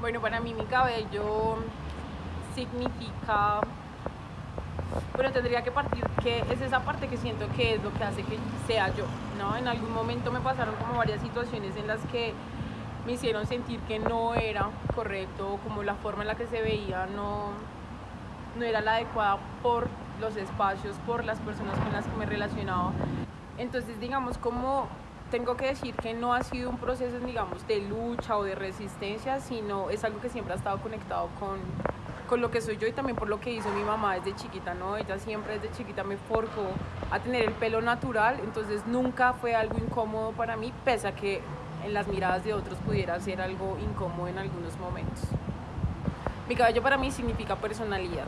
Bueno, para mí mi cabello significa... Bueno, tendría que partir que es esa parte que siento que es lo que hace que sea yo, ¿no? En algún momento me pasaron como varias situaciones en las que me hicieron sentir que no era correcto, como la forma en la que se veía no, no era la adecuada por los espacios, por las personas con las que me relacionaba. Entonces, digamos, como tengo que decir que no ha sido un proceso, digamos, de lucha o de resistencia, sino es algo que siempre ha estado conectado con, con lo que soy yo y también por lo que hizo mi mamá desde chiquita, ¿no? Ella siempre desde chiquita me forjó a tener el pelo natural, entonces nunca fue algo incómodo para mí, pese a que en las miradas de otros pudiera ser algo incómodo en algunos momentos. Mi cabello para mí significa personalidad.